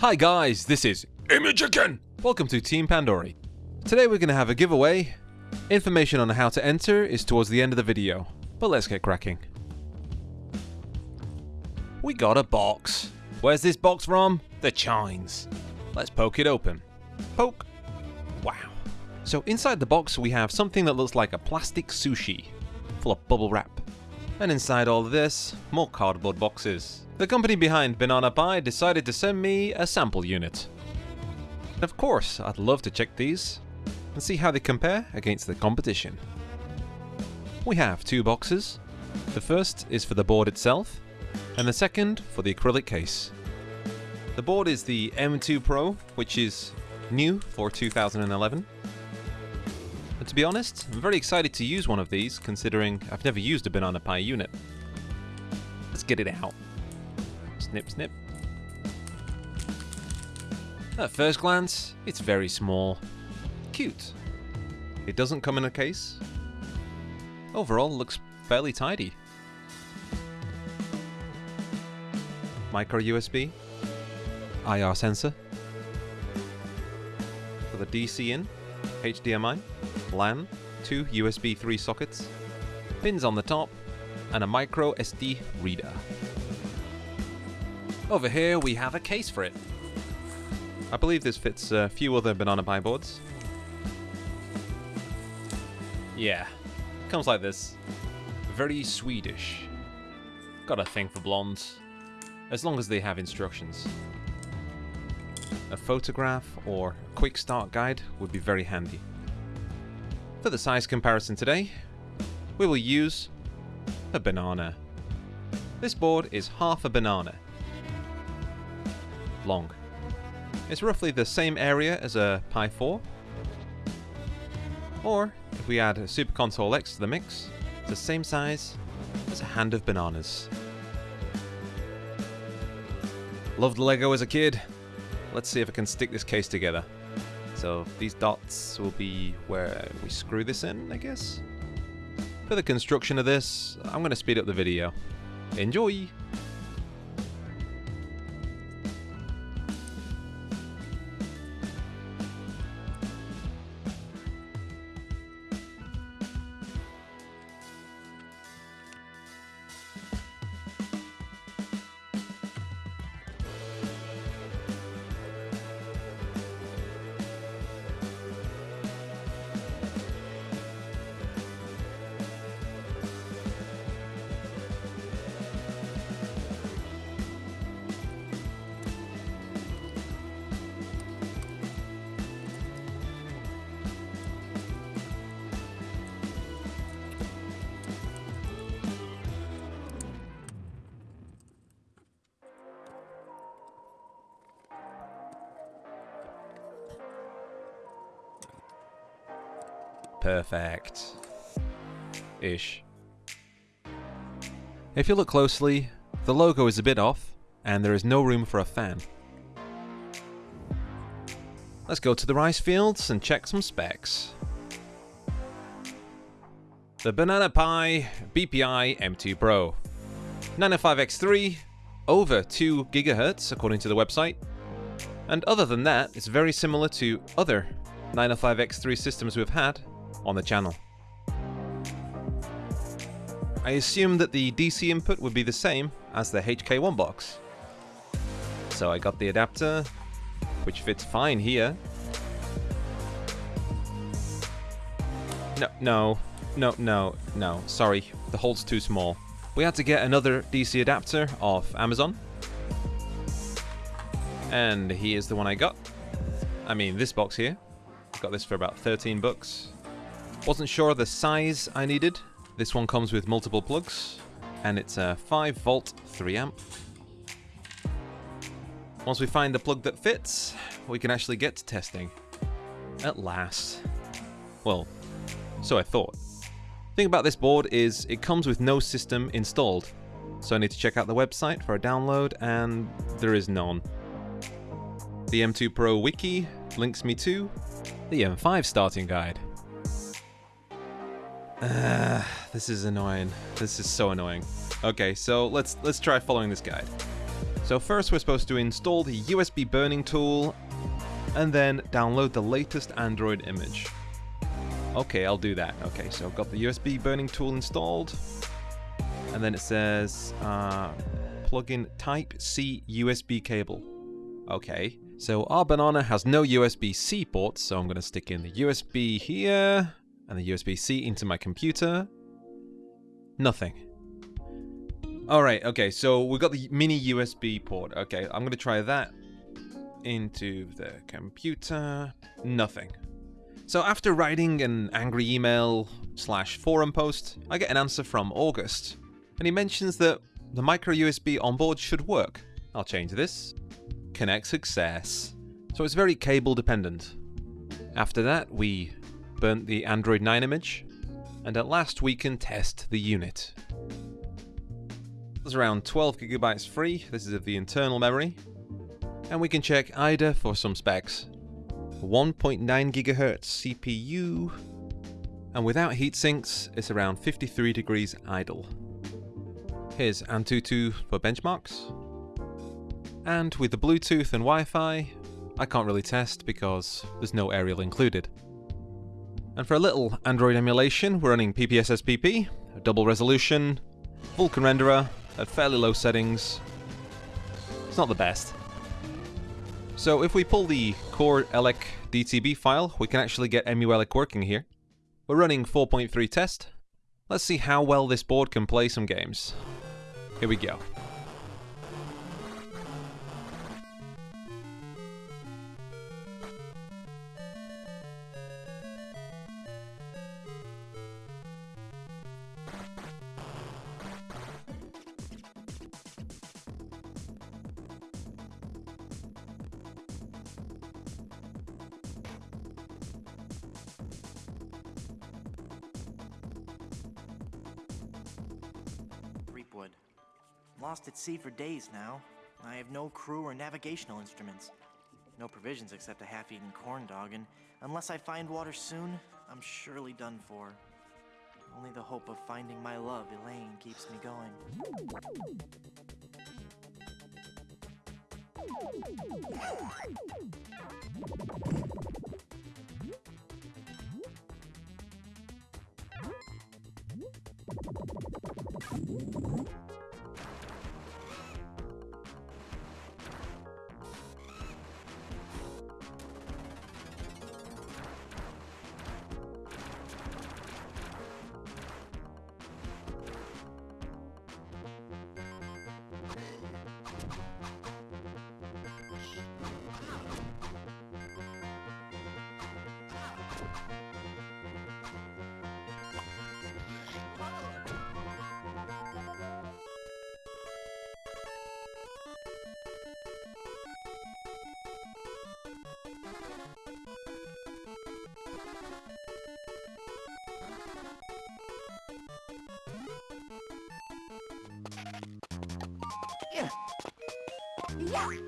Hi guys, this is Image again! Welcome to Team Pandory. Today we're going to have a giveaway. Information on how to enter is towards the end of the video, but let's get cracking. We got a box. Where's this box from? The Chines. Let's poke it open. Poke. Wow. So inside the box we have something that looks like a plastic sushi, full of bubble wrap. And inside all this, more cardboard boxes. The company behind Banana Pi decided to send me a sample unit. And of course, I'd love to check these and see how they compare against the competition. We have two boxes. The first is for the board itself, and the second for the acrylic case. The board is the M2 Pro, which is new for 2011. And to be honest, I'm very excited to use one of these, considering I've never used a Banana Pi unit. Let's get it out. Snip, snip. At first glance, it's very small. Cute. It doesn't come in a case. Overall, looks fairly tidy. Micro USB. IR sensor. For the DC in, HDMI, LAN, two USB 3 sockets, pins on the top, and a micro SD reader. Over here we have a case for it. I believe this fits a few other Banana Pi boards. Yeah, comes like this. Very Swedish. Got a thing for blondes. As long as they have instructions. A photograph or quick start guide would be very handy. For the size comparison today, we will use a banana. This board is half a banana long. It's roughly the same area as a Pi 4. Or, if we add a Super Console X to the mix, it's the same size as a hand of bananas. Loved Lego as a kid. Let's see if I can stick this case together. So these dots will be where we screw this in, I guess? For the construction of this, I'm going to speed up the video. Enjoy! Perfect. Ish. If you look closely, the logo is a bit off, and there is no room for a fan. Let's go to the rice fields and check some specs. The Banana Pi BPI M2 Pro. 905X3, over 2 GHz according to the website. And other than that, it's very similar to other 905X3 systems we've had on the channel. I assumed that the DC input would be the same as the HK1 box. So I got the adapter, which fits fine here. No, no, no, no, no, sorry, the hole's too small. We had to get another DC adapter off Amazon. And here's the one I got. I mean, this box here. Got this for about 13 bucks. Wasn't sure of the size I needed. This one comes with multiple plugs, and it's a 5 volt 3 amp. Once we find the plug that fits, we can actually get to testing. At last. Well, so I thought. thing about this board is it comes with no system installed, so I need to check out the website for a download, and there is none. The M2 Pro wiki links me to the M5 starting guide. Uh, this is annoying. This is so annoying. Okay, so let's let's try following this guide. So first we're supposed to install the USB burning tool and then download the latest Android image. Okay, I'll do that. Okay, so I've got the USB burning tool installed. And then it says uh, plug in Type-C USB cable. Okay, so our banana has no USB-C port, so I'm going to stick in the USB here and the USB-C into my computer. Nothing. Alright, okay, so we've got the mini USB port. Okay, I'm going to try that into the computer. Nothing. So after writing an angry email slash forum post, I get an answer from August. And he mentions that the micro USB onboard should work. I'll change this. Connect success. So it's very cable dependent. After that, we burnt the Android 9 image, and at last we can test the unit. There's around 12 gigabytes free, this is of the internal memory, and we can check AIDA for some specs. 1.9 gigahertz CPU, and without heat sinks, it's around 53 degrees idle. Here's Antutu for benchmarks. And with the Bluetooth and Wi-Fi, I can't really test because there's no aerial included. And for a little Android emulation, we're running PPSSPP, double resolution, Vulkan renderer, at fairly low settings. It's not the best. So if we pull the CoreELEC DTB file, we can actually get EmuElec working here. We're running 4.3 test. Let's see how well this board can play some games. Here we go. Lost at sea for days now. I have no crew or navigational instruments. No provisions except a half-eaten corn dog, and unless I find water soon, I'm surely done for. Only the hope of finding my love, Elaine, keeps me going. Samba!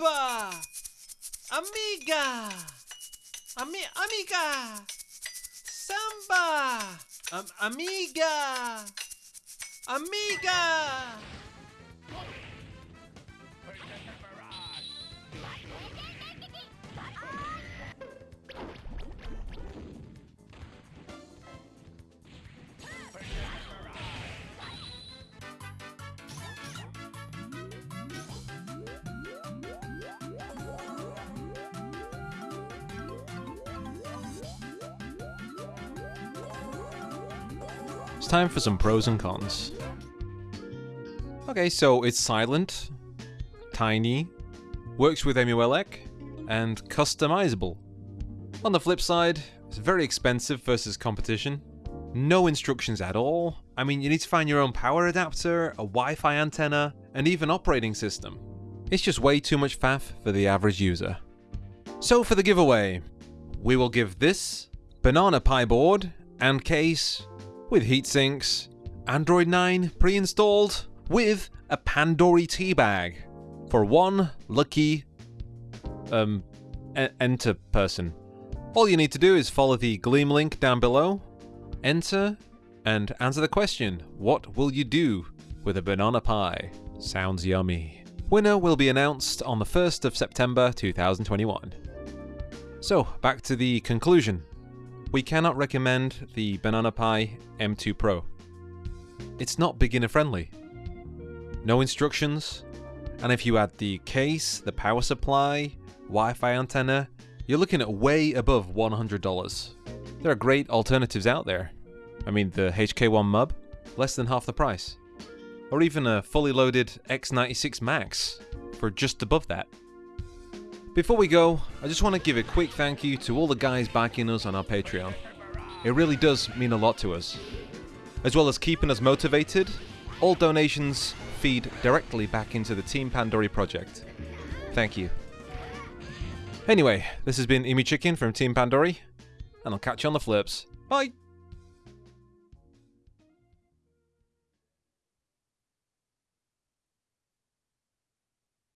Samba! Amiga! Ami- amiga! Samba! Am- amiga! Amiga! It's time for some pros and cons. Okay, so it's silent, tiny, works with EmuELEC, and customizable. On the flip side, it's very expensive versus competition. No instructions at all. I mean, you need to find your own power adapter, a Wi-Fi antenna, and even operating system. It's just way too much faff for the average user. So for the giveaway, we will give this Banana Pi board and case with heatsinks, Android 9 pre-installed with a Pandory tea bag for one lucky um enter person. All you need to do is follow the Gleam link down below, enter, and answer the question What will you do with a banana pie? Sounds yummy. Winner will be announced on the 1st of September 2021. So, back to the conclusion. We cannot recommend the Banana Pi M2 Pro. It's not beginner friendly. No instructions, and if you add the case, the power supply, Wi Fi antenna, you're looking at way above $100. There are great alternatives out there. I mean, the HK1 Mub, less than half the price. Or even a fully loaded X96 Max for just above that. Before we go, I just want to give a quick thank you to all the guys backing us on our Patreon. It really does mean a lot to us. As well as keeping us motivated, all donations feed directly back into the Team Pandory project. Thank you. Anyway, this has been Emu Chicken from Team Pandory, and I'll catch you on the flips. Bye!